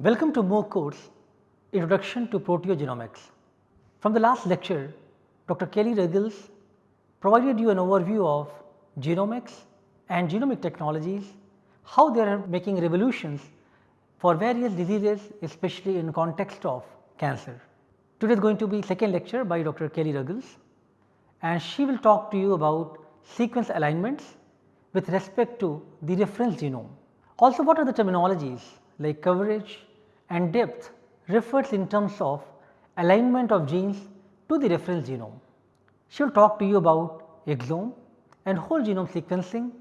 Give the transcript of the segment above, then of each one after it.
Welcome to MOOC course Introduction to Proteogenomics. From the last lecture, Dr. Kelly Ruggles provided you an overview of genomics and genomic technologies, how they are making revolutions for various diseases especially in context of cancer. Today is going to be second lecture by Dr. Kelly Ruggles and she will talk to you about sequence alignments with respect to the reference genome. Also what are the terminologies like coverage and depth refers in terms of alignment of genes to the reference genome. She will talk to you about exome and whole genome sequencing,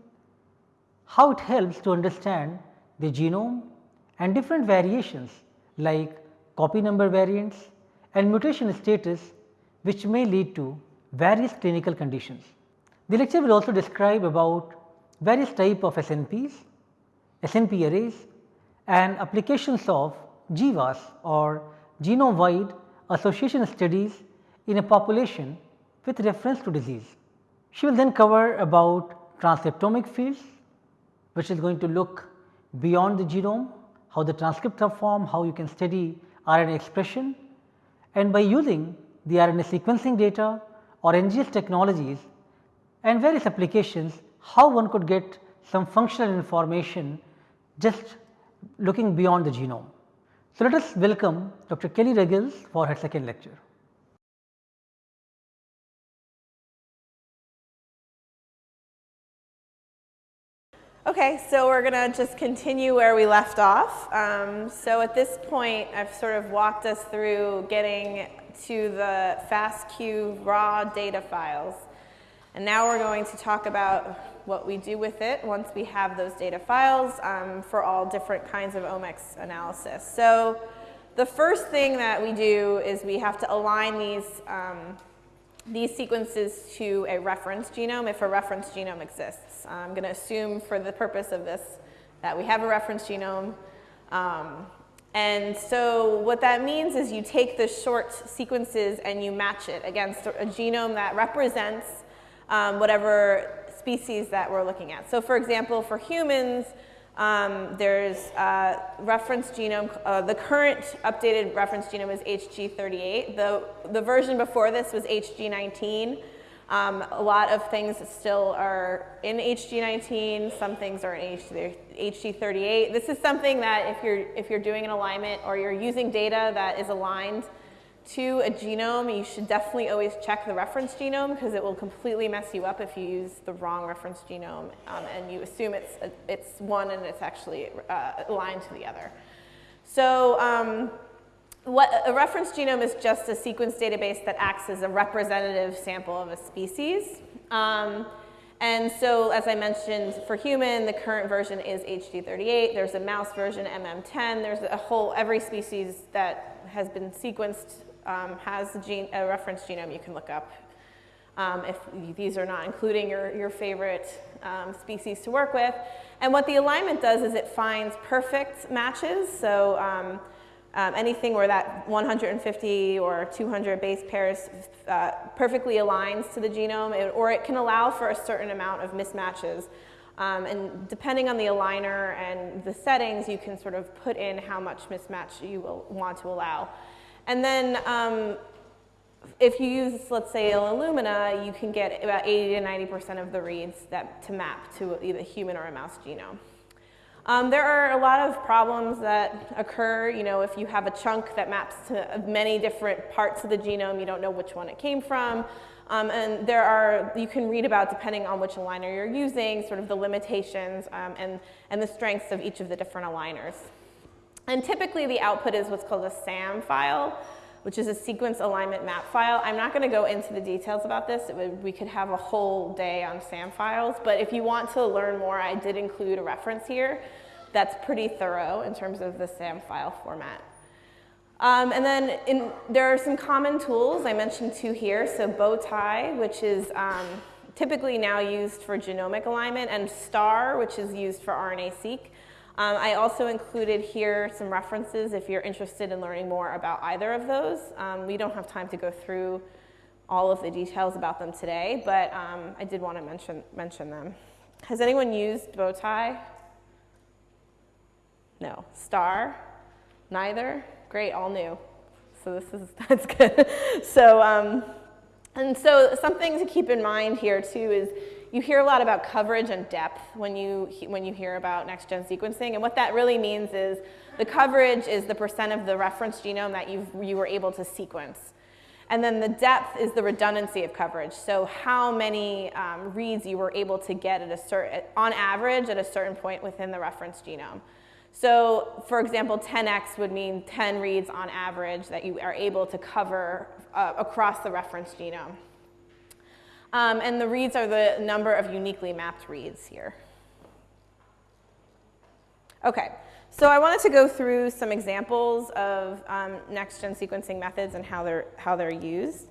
how it helps to understand the genome and different variations like copy number variants and mutation status which may lead to various clinical conditions. The lecture will also describe about various type of SNPs, SNP arrays and applications of GWAS or genome wide association studies in a population with reference to disease. She will then cover about transcriptomic fields which is going to look beyond the genome, how the transcripts are formed, how you can study RNA expression and by using the RNA sequencing data or NGS technologies and various applications how one could get some functional information just looking beyond the genome. So, let us welcome Dr. Kelly Ruggles for her second lecture. Okay, so we're going to just continue where we left off. Um, so at this point, I've sort of walked us through getting to the FASTQ raw data files. And now we're going to talk about what we do with it once we have those data files um, for all different kinds of omics analysis. So the first thing that we do is we have to align these, um, these sequences to a reference genome if a reference genome exists. I'm going to assume for the purpose of this that we have a reference genome. Um, and so what that means is you take the short sequences and you match it against a genome that represents um, whatever species that we're looking at. So for example, for humans, um, there's uh, reference genome, uh, the current updated reference genome is HG38. The, the version before this was HG19. Um, a lot of things still are in HG19, some things are in HG38. This is something that if you're, if you're doing an alignment or you're using data that is aligned to a genome, you should definitely always check the reference genome because it will completely mess you up if you use the wrong reference genome um, and you assume it's, it's one and it's actually uh, aligned to the other. So um, what a reference genome is just a sequence database that acts as a representative sample of a species. Um, and so as I mentioned for human, the current version is HG38. There's a mouse version, MM10. There's a whole, every species that has been sequenced um, has a, gene, a, reference genome you can look up. Um, if these are not including your, your favorite um, species to work with. And what the alignment does is it finds perfect matches. So um, um, anything where that 150 or 200 base pairs uh, perfectly aligns to the genome, or it can allow for a certain amount of mismatches. Um, and depending on the aligner and the settings, you can sort of put in how much mismatch you will want to allow. And then um, if you use, let's say, Illumina, you can get about 80 to 90% of the reads that to map to either human or a mouse genome. Um, there are a lot of problems that occur, you know, if you have a chunk that maps to many different parts of the genome, you don't know which one it came from. Um, and there are, you can read about, depending on which aligner you're using, sort of the limitations um, and, and the strengths of each of the different aligners. And typically the output is what's called a SAM file, which is a sequence alignment map file. I'm not gonna go into the details about this. Would, we could have a whole day on SAM files, but if you want to learn more, I did include a reference here that's pretty thorough in terms of the SAM file format. Um, and then in, there are some common tools. I mentioned two here. So Bowtie, which is um, typically now used for genomic alignment, and STAR, which is used for RNA-seq. Um, I also included here some references if you're interested in learning more about either of those. Um, we don't have time to go through all of the details about them today, but um, I did want to mention, mention them. Has anyone used Bowtie? No. Star? Neither? Great, all new. So this is, that's good. so, um, and so something to keep in mind here too is you hear a lot about coverage and depth when you, when you hear about next-gen sequencing. And what that really means is the coverage is the percent of the reference genome that you you were able to sequence. And then the depth is the redundancy of coverage. So how many um, reads you were able to get at a certain, on average at a certain point within the reference genome. So for example, 10x would mean 10 reads on average that you are able to cover uh, across the reference genome. Um, and the reads are the number of uniquely mapped reads here. Okay, so I wanted to go through some examples of um, next-gen sequencing methods and how they're, how they're used.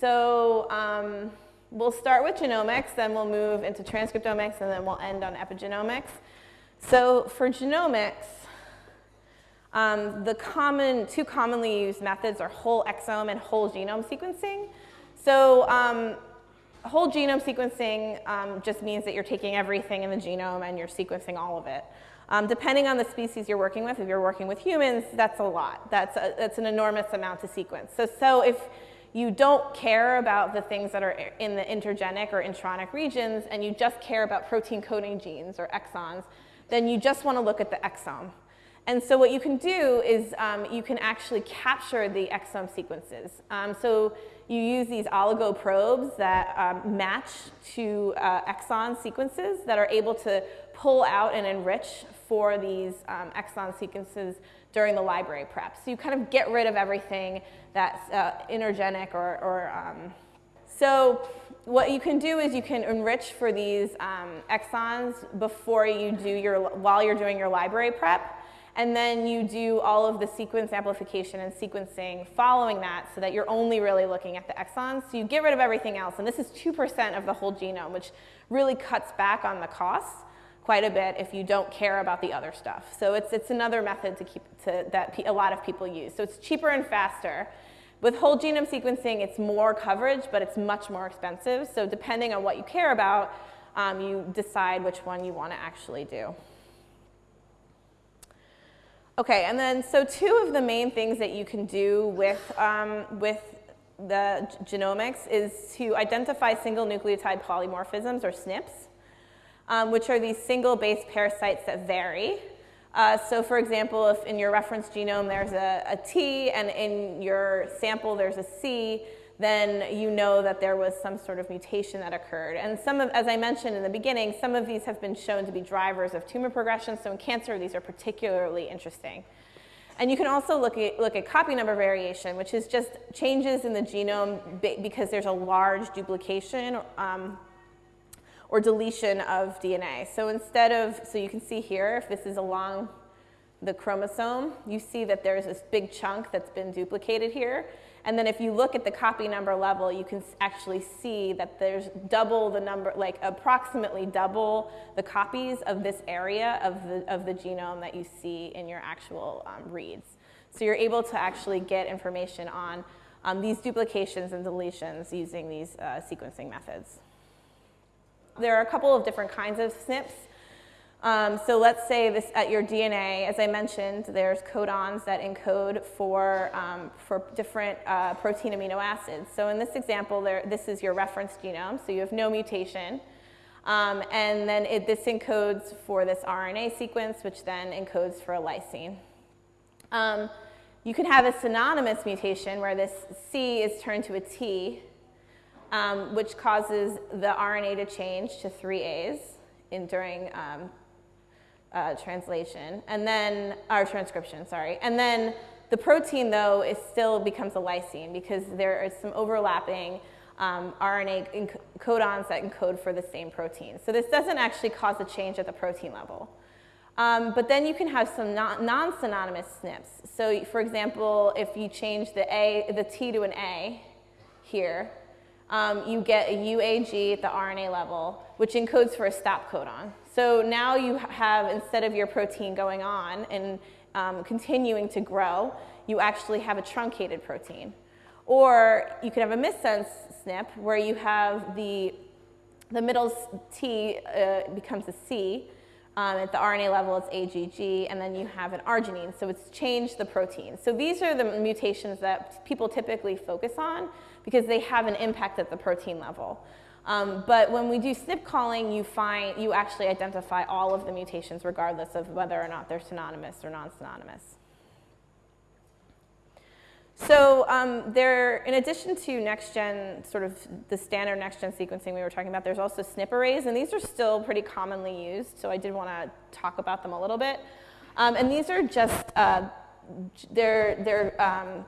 So um, we'll start with genomics, then we'll move into transcriptomics, and then we'll end on epigenomics. So for genomics, um, the common, two commonly used methods are whole exome and whole genome sequencing. So um, whole genome sequencing um, just means that you're taking everything in the genome and you're sequencing all of it. Um, depending on the species you're working with, if you're working with humans, that's a lot. That's, a, that's an enormous amount to sequence. So, so if you don't care about the things that are in the intergenic or intronic regions and you just care about protein coding genes or exons, then you just want to look at the exome. And so what you can do is um, you can actually capture the exome sequences. Um, so you use these oligo probes that um, match to uh, exon sequences that are able to pull out and enrich for these um, exon sequences during the library prep. So you kind of get rid of everything that's uh, intergenic or, or um, so what you can do is you can enrich for these um, exons before you do your, while you're doing your library prep. And then you do all of the sequence amplification and sequencing following that so that you're only really looking at the exons. So you get rid of everything else. And this is 2% of the whole genome, which really cuts back on the costs quite a bit if you don't care about the other stuff. So it's, it's another method to keep to, that a lot of people use. So it's cheaper and faster. With whole genome sequencing, it's more coverage, but it's much more expensive. So depending on what you care about, um, you decide which one you want to actually do. Okay, and then so two of the main things that you can do with, um, with the genomics is to identify single nucleotide polymorphisms or SNPs, um, which are these single base pair sites that vary. Uh, so for example, if in your reference genome there's a, a T and in your sample there's a C, then you know that there was some sort of mutation that occurred. And some of, as I mentioned in the beginning, some of these have been shown to be drivers of tumor progression. So in cancer, these are particularly interesting. And you can also look at, look at copy number variation, which is just changes in the genome because there's a large duplication um, or deletion of DNA. So instead of, so you can see here, if this is along the chromosome, you see that there's this big chunk that's been duplicated here. And then if you look at the copy number level, you can actually see that there's double the number, like approximately double the copies of this area of the, of the genome that you see in your actual um, reads. So you're able to actually get information on um, these duplications and deletions using these uh, sequencing methods. There are a couple of different kinds of SNPs. Um, so let's say this at your DNA, as I mentioned, there's codons that encode for, um, for different uh, protein amino acids. So in this example, there, this is your reference genome, so you have no mutation. Um, and then it, this encodes for this RNA sequence, which then encodes for a lysine. Um, you can have a synonymous mutation where this C is turned to a T, um, which causes the RNA to change to three A's in, during um, uh, translation, and then, our transcription, sorry. And then the protein, though, is still becomes a lysine because there is some overlapping um, RNA codons that encode for the same protein. So this doesn't actually cause a change at the protein level. Um, but then you can have some non-synonymous SNPs. So for example, if you change the A, the T to an A here, um, you get a UAG at the RNA level, which encodes for a stop codon. So now you have, instead of your protein going on and um, continuing to grow, you actually have a truncated protein. Or you could have a missense SNP where you have the, the middle T uh, becomes a C, Um, at the RNA level, it's AGG, and then you have an arginine, so it's changed the protein. So these are the mutations that people typically focus on because they have an impact at the protein level. Um, but when we do SNP calling, you find you actually identify all of the mutations regardless of whether or not they're synonymous or non-synonymous. So um, there, in addition to next-gen, sort of the standard next-gen sequencing we were talking about, there's also SNP arrays, and these are still pretty commonly used, so I did want to talk about them a little bit. Um, and these are just, uh, they're, they're um,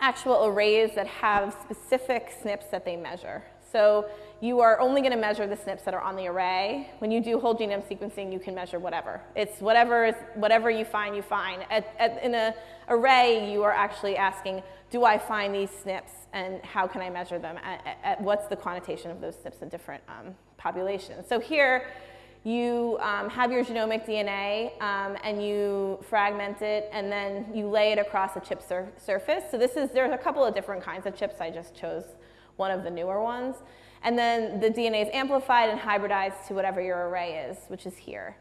actual arrays that have specific SNPs that they measure. So you are only going to measure the SNPs that are on the array. When you do whole genome sequencing, you can measure whatever. It's whatever, is, whatever you find, you find. At, at, in an array, you are actually asking, do I find these SNPs and how can I measure them? At, at what's the quantitation of those SNPs in different um, populations? So here, you um, have your genomic DNA um, and you fragment it and then you lay it across a chip sur surface. So this is, there's a couple of different kinds of chips. I just chose one of the newer ones. And then the DNA is amplified and hybridized to whatever your array is, which is here.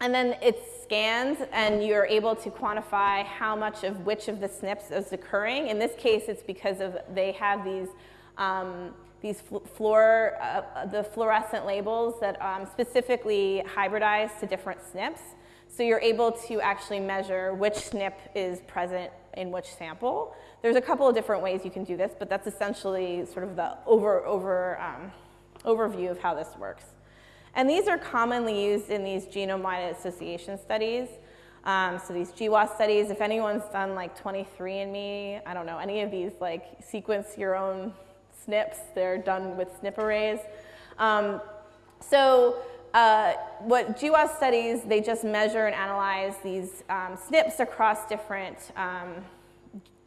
And then it's scanned and you're able to quantify how much of which of the SNPs is occurring. In this case, it's because of they have these um, these fluor, uh, the fluorescent labels that um, specifically hybridize to different SNPs. So you're able to actually measure which SNP is present in which sample. There's a couple of different ways you can do this, but that's essentially sort of the over, over, um, overview of how this works. And these are commonly used in these genome-wide association studies. Um, so these GWAS studies, if anyone's done like 23andMe, I don't know, any of these like sequence your own SNPs, they're done with SNP arrays. Um, so uh, what GWAS studies, they just measure and analyze these um, SNPs across different um,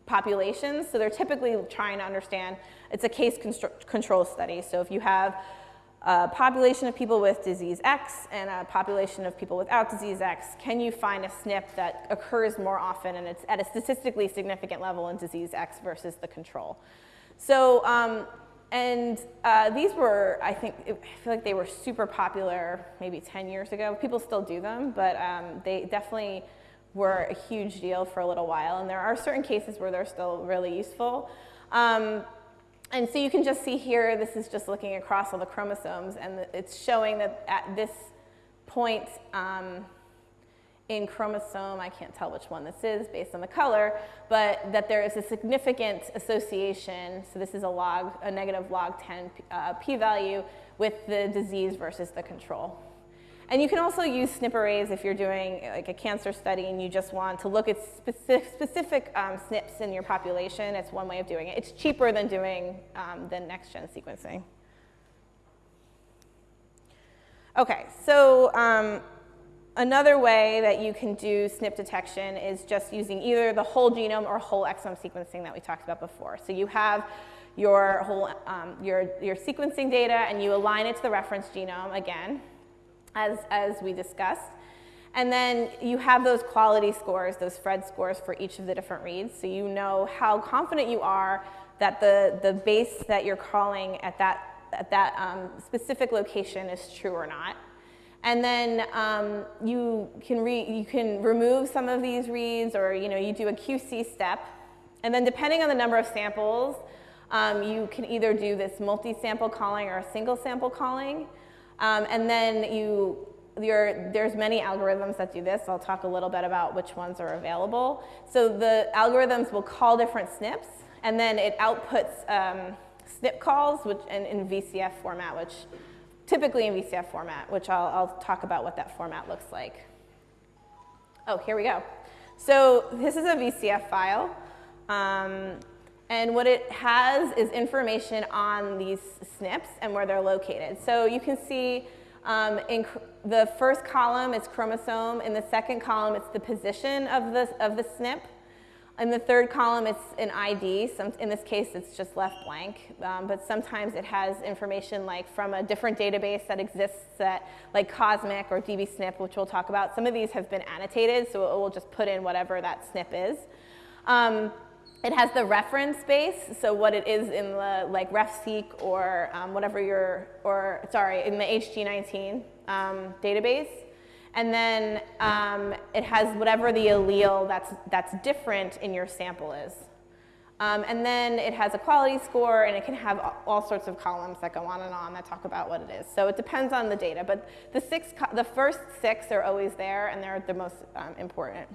populations. So they're typically trying to understand, it's a case control study. So if you have a population of people with disease X and a population of people without disease X, can you find a SNP that occurs more often and it's at a statistically significant level in disease X versus the control? So, um, and uh, these were, I think, I feel like they were super popular maybe 10 years ago. People still do them, but um, they definitely were a huge deal for a little while. And there are certain cases where they're still really useful. Um, and so you can just see here, this is just looking across all the chromosomes, and it's showing that at this point, um, in chromosome, I can't tell which one this is based on the color, but that there is a significant association, so this is a log, a negative log 10 uh, p-value with the disease versus the control. And you can also use SNP arrays if you're doing like a cancer study and you just want to look at specific, specific um, SNPs in your population. It's one way of doing it. It's cheaper than doing um, the next-gen sequencing. Okay, so um, Another way that you can do SNP detection is just using either the whole genome or whole exome sequencing that we talked about before. So you have your whole um, your, your sequencing data and you align it to the reference genome again, as, as we discussed. And then you have those quality scores, those Phred scores for each of the different reads. So you know how confident you are that the, the base that you're calling at that, at that um, specific location is true or not. And then um, you, can you can remove some of these reads or you, know, you do a QC step. And then depending on the number of samples, um, you can either do this multi-sample calling or a single sample calling. Um, and then you, there's many algorithms that do this. I'll talk a little bit about which ones are available. So the algorithms will call different SNPs, and then it outputs um, SNP calls which, in, in VCF format, which typically in VCF format, which I'll, I'll talk about what that format looks like. Oh, here we go. So this is a VCF file. Um, and what it has is information on these SNPs and where they're located. So you can see um, in the first column, it's chromosome. In the second column, it's the position of the, of the SNP. In the third column, it's an ID. Some, in this case, it's just left blank. Um, but sometimes it has information like from a different database that exists that, like COSMIC or DBSNP, which we'll talk about. Some of these have been annotated, so it will just put in whatever that SNP is. Um, it has the reference base, so what it is in the like RefSeq or um, whatever your, or sorry, in the HG19 um, database. And then um, it has whatever the allele that's, that's different in your sample is. Um, and then it has a quality score and it can have all sorts of columns that go on and on that talk about what it is. So it depends on the data, but the, six, the first six are always there and they're the most um, important.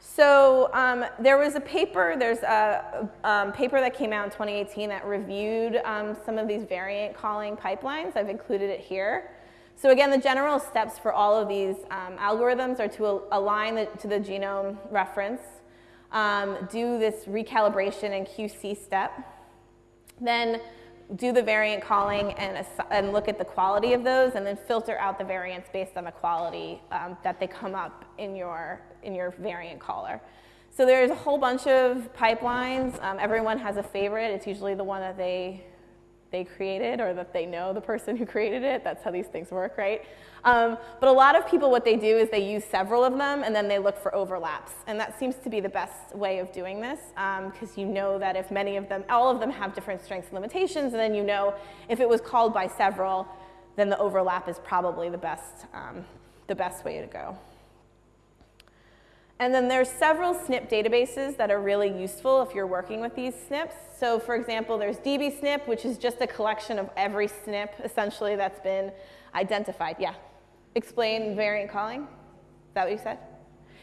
So um, there was a paper, there's a um, paper that came out in 2018 that reviewed um, some of these variant calling pipelines. I've included it here. So again, the general steps for all of these um, algorithms are to align the, to the genome reference, um, do this recalibration and QC step, then do the variant calling and, and look at the quality of those and then filter out the variants based on the quality um, that they come up in your, in your variant caller. So there's a whole bunch of pipelines. Um, everyone has a favorite. It's usually the one that they they created or that they know the person who created it. That's how these things work, right? Um, but a lot of people, what they do is they use several of them and then they look for overlaps. And that seems to be the best way of doing this because um, you know that if many of them, all of them have different strengths and limitations, and then you know if it was called by several, then the overlap is probably the best, um, the best way to go. And then there's several SNP databases that are really useful if you're working with these SNPs. So for example, there's dbSNP, which is just a collection of every SNP essentially that's been identified. Yeah. Explain variant calling. Is that what you said?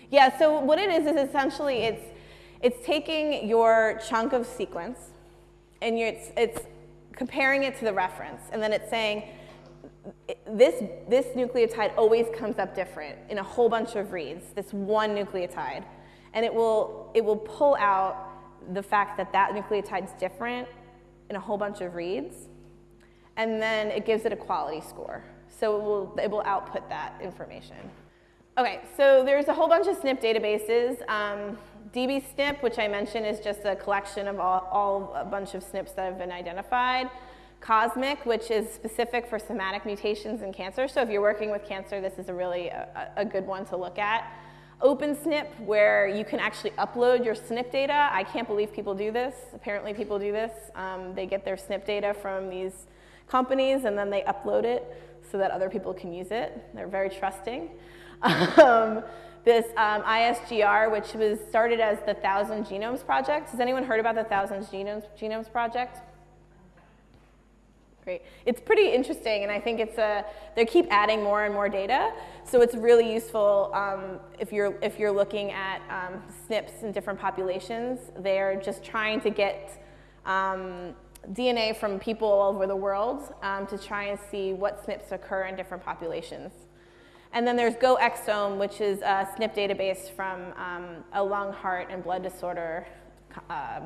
Yeah, so what it is is essentially it's, it's taking your chunk of sequence and it's, it's comparing it to the reference. And then it's saying, this, this nucleotide always comes up different in a whole bunch of reads, this one nucleotide. And it will, it will pull out the fact that that nucleotide is different in a whole bunch of reads. And then it gives it a quality score. So it will, it will output that information. Okay, so there's a whole bunch of SNP databases. Um, dbSNP, which I mentioned, is just a collection of all, all a bunch of SNPs that have been identified. COSMIC, which is specific for somatic mutations in cancer. So if you're working with cancer, this is a really a, a good one to look at. OpenSNP, where you can actually upload your SNP data. I can't believe people do this. Apparently people do this. Um, they get their SNP data from these companies and then they upload it so that other people can use it. They're very trusting. Um, this um, ISGR, which was started as the Thousand Genomes Project. Has anyone heard about the Thousand Genomes, Genomes Project? Great. It's pretty interesting, and I think it's a, they keep adding more and more data, so it's really useful um, if, you're, if you're looking at um, SNPs in different populations. They're just trying to get um, DNA from people all over the world um, to try and see what SNPs occur in different populations. And then there's GoExome, which is a SNP database from um, a lung, heart, and blood disorder uh,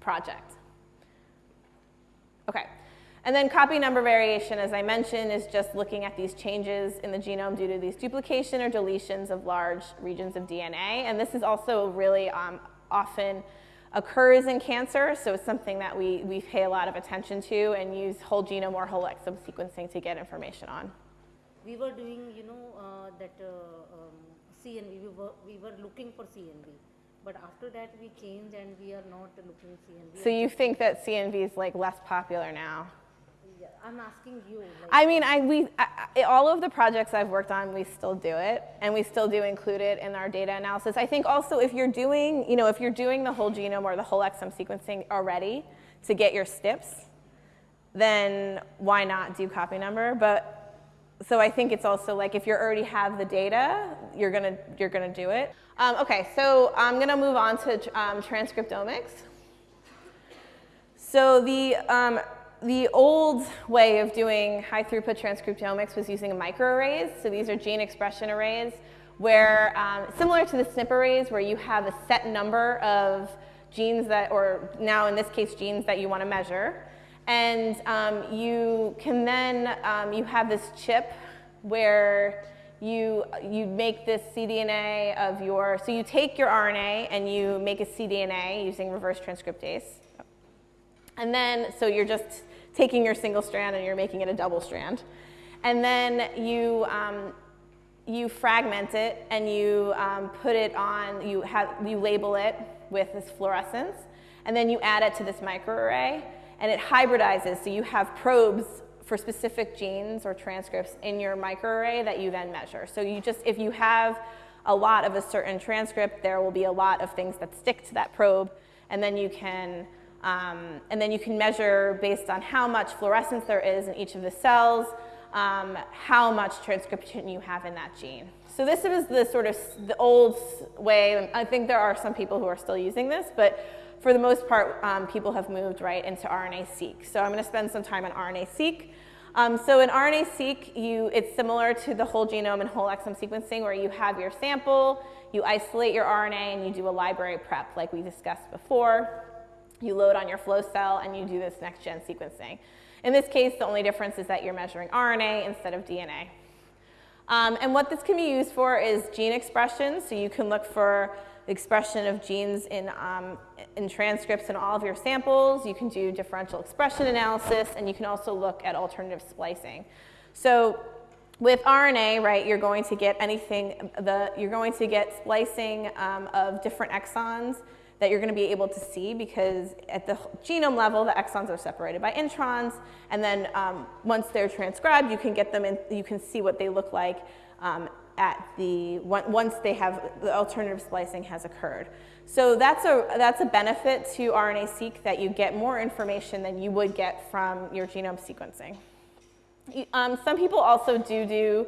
project. Okay. And then copy number variation, as I mentioned, is just looking at these changes in the genome due to these duplication or deletions of large regions of DNA. And this is also really um, often occurs in cancer, so it's something that we, we pay a lot of attention to and use whole genome or whole exome sequencing to get information on. We were doing, you know, uh, that uh, um, CNV, we were, we were looking for CNV. But after that we changed and we are not looking CNV. So you think that CNV is like less popular now? I'm asking you. Like I mean, I, we, I, all of the projects I've worked on, we still do it, and we still do include it in our data analysis. I think also if you're doing, you know, if you're doing the whole genome or the whole exome sequencing already to get your SNPs, then why not do copy number? But so I think it's also like if you already have the data, you're gonna you're gonna do it. Um, okay, so I'm gonna move on to um, transcriptomics. So the um, the old way of doing high throughput transcriptomics was using microarrays. So these are gene expression arrays where, um, similar to the SNP arrays, where you have a set number of genes that, or now in this case, genes that you want to measure. And um, you can then, um, you have this chip where you, you make this cDNA of your, so you take your RNA and you make a cDNA using reverse transcriptase. And then, so you're just taking your single strand and you're making it a double strand. And then you, um, you fragment it and you um, put it on, you, have, you label it with this fluorescence, and then you add it to this microarray, and it hybridizes, so you have probes for specific genes or transcripts in your microarray that you then measure. So you just, if you have a lot of a certain transcript, there will be a lot of things that stick to that probe, and then you can, um, and then you can measure based on how much fluorescence there is in each of the cells, um, how much transcription you have in that gene. So this is the sort of the old way. I think there are some people who are still using this, but for the most part, um, people have moved right into RNA-seq. So I'm going to spend some time on RNA-seq. Um, so in RNA-seq, it's similar to the whole genome and whole exome sequencing where you have your sample, you isolate your RNA, and you do a library prep like we discussed before. You load on your flow cell, and you do this next-gen sequencing. In this case, the only difference is that you're measuring RNA instead of DNA. Um, and what this can be used for is gene expression. So you can look for the expression of genes in, um, in transcripts in all of your samples. You can do differential expression analysis, and you can also look at alternative splicing. So with RNA, right, you're going to get anything, the, you're going to get splicing um, of different exons that you're going to be able to see because at the genome level, the exons are separated by introns, and then um, once they're transcribed, you can get them and you can see what they look like um, at the once they have the alternative splicing has occurred. So that's a that's a benefit to RNA-seq that you get more information than you would get from your genome sequencing. Um, some people also do do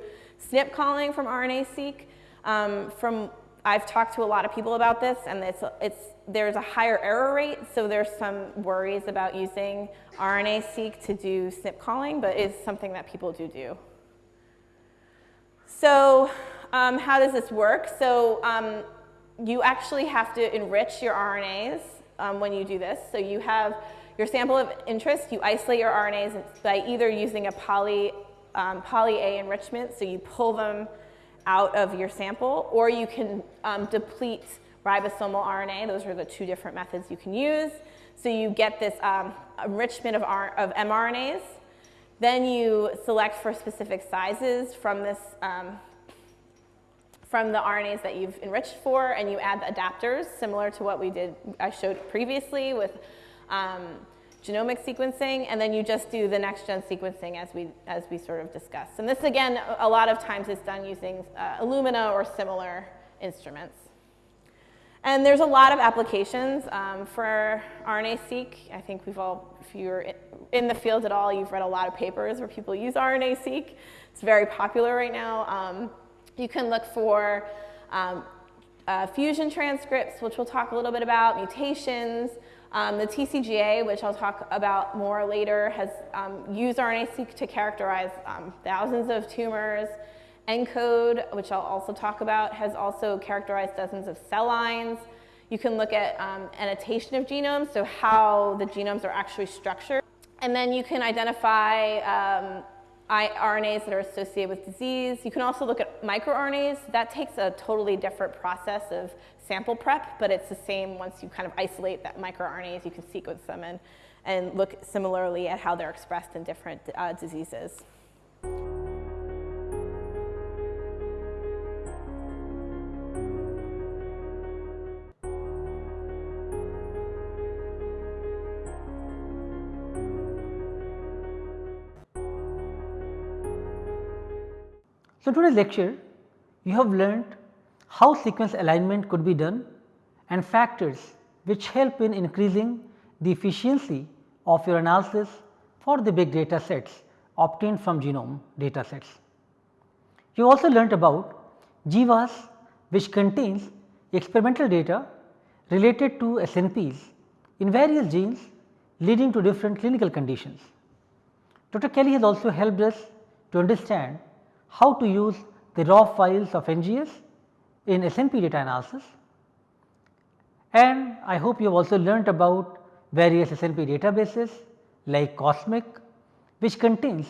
SNP calling from RNA-seq. Um, from I've talked to a lot of people about this, and it's, it's, there's a higher error rate, so there's some worries about using RNA-seq to do SNP calling, but it's something that people do do. So um, how does this work? So um, you actually have to enrich your RNAs um, when you do this. So you have your sample of interest, you isolate your RNAs by either using a poly, um, poly A enrichment, so you pull them out of your sample, or you can um, deplete ribosomal RNA. Those are the two different methods you can use. So you get this um, enrichment of, R of mRNAs. Then you select for specific sizes from this um, from the RNAs that you've enriched for, and you add the adapters, similar to what we did, I showed previously with um, genomic sequencing, and then you just do the next-gen sequencing as we, as we sort of discussed. And this, again, a lot of times is done using uh, Illumina or similar instruments. And there's a lot of applications um, for RNA-seq. I think we've all, if you're in the field at all, you've read a lot of papers where people use RNA-seq. It's very popular right now. Um, you can look for um, uh, fusion transcripts, which we'll talk a little bit about, mutations, um, the TCGA, which I'll talk about more later, has um, used RNA-seq to characterize um, thousands of tumors. ENCODE, which I'll also talk about, has also characterized dozens of cell lines. You can look at um, annotation of genomes, so how the genomes are actually structured. And then you can identify um, RNAs that are associated with disease. You can also look at microRNAs. That takes a totally different process of sample prep, but it's the same once you kind of isolate that microRNAs, you can sequence them and, and look similarly at how they're expressed in different uh, diseases. So, today's lecture you have learnt how sequence alignment could be done and factors which help in increasing the efficiency of your analysis for the big data sets obtained from genome data sets. You also learnt about GWAS which contains experimental data related to SNPs in various genes leading to different clinical conditions. Dr. Kelly has also helped us to understand how to use the raw files of NGS in SNP data analysis. And I hope you have also learnt about various SNP databases like COSMIC which contains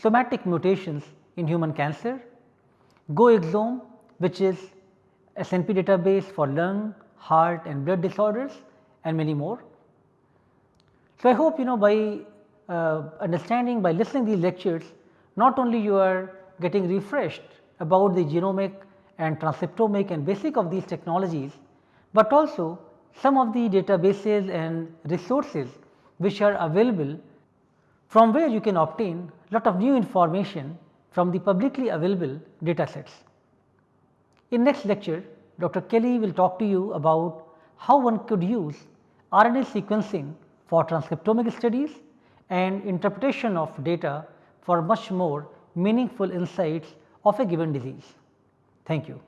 somatic mutations in human cancer, GoExome which is SNP database for lung, heart and blood disorders and many more. So, I hope you know by uh, understanding by listening these lectures not only you are getting refreshed about the genomic and transcriptomic and basic of these technologies, but also some of the databases and resources which are available from where you can obtain lot of new information from the publicly available data sets. In next lecture, Dr. Kelly will talk to you about how one could use RNA sequencing for transcriptomic studies and interpretation of data for much more meaningful insights of a given disease. Thank you.